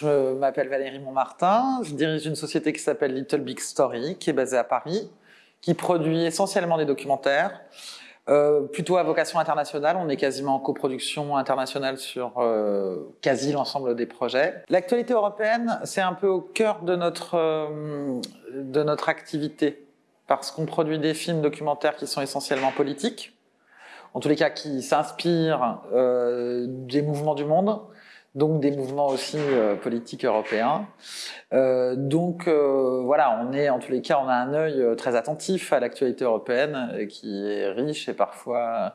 Je m'appelle Valérie Montmartin, je dirige une société qui s'appelle Little Big Story, qui est basée à Paris, qui produit essentiellement des documentaires, euh, plutôt à vocation internationale, on est quasiment en coproduction internationale sur euh, quasi l'ensemble des projets. L'actualité européenne, c'est un peu au cœur de notre, euh, de notre activité, parce qu'on produit des films documentaires qui sont essentiellement politiques, en tous les cas qui s'inspirent des mouvements du monde, donc des mouvements aussi euh, politiques européens. Euh, donc euh, voilà, on est en tous les cas, on a un œil très attentif à l'actualité européenne qui est riche et parfois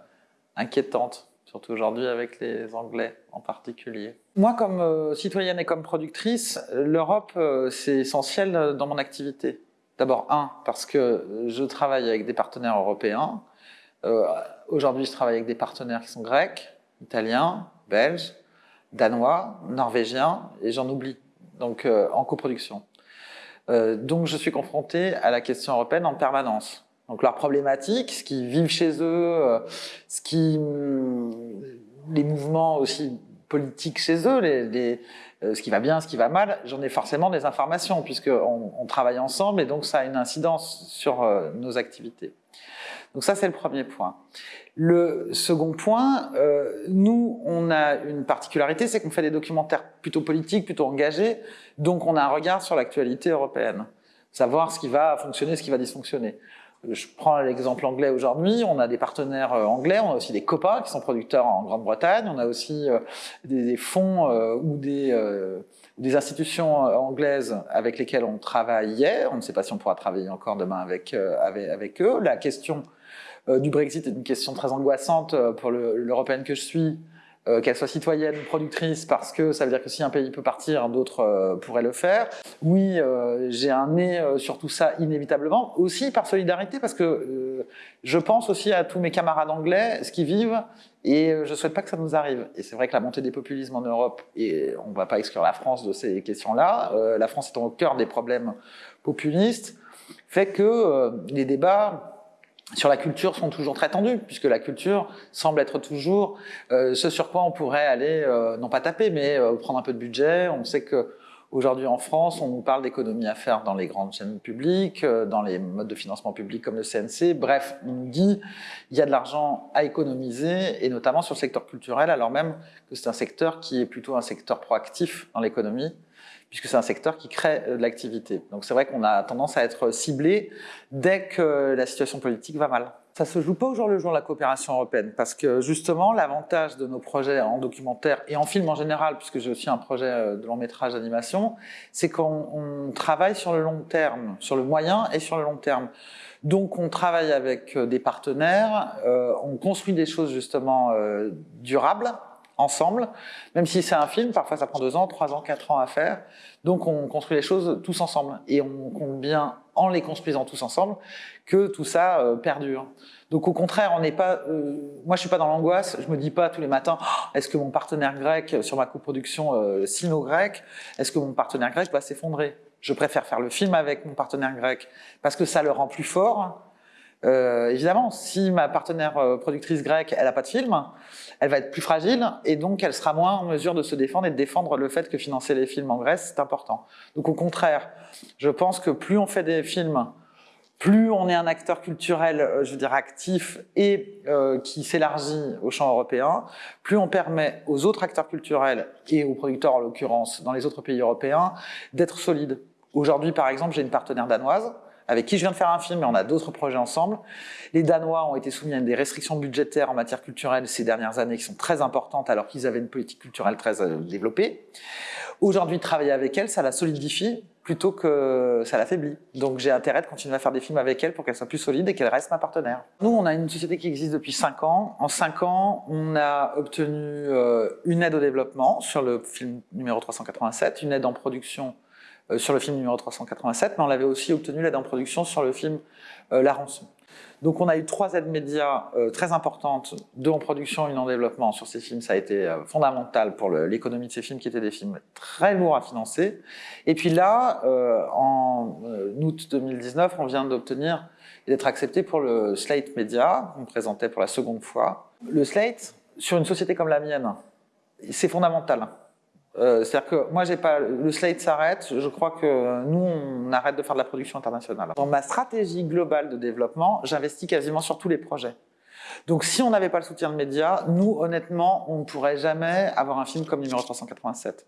inquiétante, surtout aujourd'hui avec les Anglais en particulier. Moi, comme citoyenne et comme productrice, l'Europe, c'est essentiel dans mon activité. D'abord, un, parce que je travaille avec des partenaires européens. Aujourd'hui, je travaille avec des partenaires qui sont grecs, italiens, belges, danois, norvégiens, et j'en oublie, donc euh, en coproduction. Euh, donc je suis confronté à la question européenne en permanence. Donc leurs problématiques, ce qu'ils vivent chez eux, euh, ce qui, les mouvements aussi politiques chez eux, ce qui va bien, ce qui va mal, j'en ai forcément des informations puisqu'on on travaille ensemble et donc ça a une incidence sur nos activités. Donc ça, c'est le premier point. Le second point, nous, une particularité, c'est qu'on fait des documentaires plutôt politiques, plutôt engagés, donc on a un regard sur l'actualité européenne, savoir ce qui va fonctionner, ce qui va dysfonctionner. Je prends l'exemple anglais aujourd'hui, on a des partenaires euh, anglais, on a aussi des COPA qui sont producteurs en Grande-Bretagne, on a aussi euh, des, fonds ou des, institutions anglaises avec lesquelles on travaillait, on ne sait pas si on pourra travailler encore demain avec, eux. La question euh, du Brexit est une question très angoissante euh, pour l'Européenne que je suis, euh, qu'elle soit citoyenne ou productrice, parce que ça veut dire que si un pays peut partir, d'autres pourraient le faire. Oui, j'ai un nez sur tout ça inévitablement, aussi par solidarité, parce que je pense aussi à tous mes camarades anglais, ce qu'ils vivent, et je souhaite pas que ça nous arrive. Et c'est vrai que la montée des populismes en Europe, et on ne va pas exclure la France de ces questions-là, la France étant au cœur des problèmes populistes, fait que les débats sur la culture sont toujours très tendus, puisque la culture semble être toujours euh, ce sur quoi on pourrait aller, euh, non pas taper, mais euh, prendre un peu de budget. On sait que aujourd'hui en France, on nous parle d'économies à faire dans les grandes chaînes publiques, dans les modes de financement public comme le CNC. Bref, on nous dit il y a de l'argent à économiser, et notamment sur le secteur culturel, alors même que c'est un secteur qui est plutôt un secteur proactif dans l'économie, puisque c'est un secteur qui crée euh, de l'activité. Donc c'est vrai qu'on a tendance à être ciblé dès que la situation politique va mal. Ça se joue pas au jour le jour la coopération européenne, parce que justement l'avantage de nos projets en documentaire et en film en général, puisque j'ai aussi un projet euh, de long métrage d'animation, c'est qu'on travaille sur le long terme, sur le moyen et sur le long terme. Donc on travaille avec euh, des partenaires, on construit des choses justement durables, ensemble, même si c'est un film, parfois ça prend deux ans, trois ans, quatre ans à faire. Donc on construit les choses tous ensemble et on compte bien en les construisant tous ensemble que tout ça euh, perdure. Donc au contraire, on n'est pas, euh, moi je suis pas dans l'angoisse, je me dis pas tous les matins, oh, est-ce que mon partenaire grec sur ma coproduction euh, sino-grec, est-ce que mon partenaire grec va s'effondrer? Je préfère faire le film avec mon partenaire grec parce que ça le rend plus fort, euh, évidemment, si ma partenaire euh, productrice grecque, elle n'a pas de film, elle va être plus fragile et donc elle sera moins en mesure de se défendre et de défendre le fait que financer les films en Grèce, c'est important. Donc au contraire, je pense que plus on fait des films, plus on est un acteur culturel, euh, je veux dire actif et qui s'élargit au champ européen, plus on permet aux autres acteurs culturels et aux producteurs en l'occurrence dans les autres pays européens d'être solides. Aujourd'hui par exemple, j'ai une partenaire danoise avec qui je viens de faire un film, et on a d'autres projets ensemble. Les Danois ont été soumis à des restrictions budgétaires en matière culturelle ces dernières années qui sont très importantes alors qu'ils avaient une politique culturelle très euh, développée. Aujourd'hui, travailler avec elle, ça la solidifie plutôt que ça l'affaiblit. Donc j'ai intérêt de continuer à faire des films avec elle pour qu'elle soit plus solide et qu'elle reste ma partenaire. Nous, on a une société qui existe depuis 5 ans. En 5 ans, on a obtenu euh, une aide au développement sur le film numéro 387, une aide en production sur le film numéro 387, mais on avait aussi obtenu l'aide en production sur le film euh, La Rançon. Donc on a eu trois aides médias euh, très importantes, deux en production, une en développement sur ces films. Ça a été fondamental pour l'économie de ces films qui étaient des films très lourds à financer. Et puis là, en août 2019, on vient d'obtenir et d'être accepté pour le Slate Media, qu'on présentait pour la seconde fois. Le Slate, sur une société comme la mienne, c'est fondamental Euh, C'est-à-dire que moi, j'ai pas le slate s'arrête. Je crois que nous, on arrête de faire de la production internationale. Dans ma stratégie globale de développement, j'investis quasiment sur tous les projets. Donc, si on n'avait pas le soutien de médias, nous, honnêtement, on ne pourrait jamais avoir un film comme numéro 387.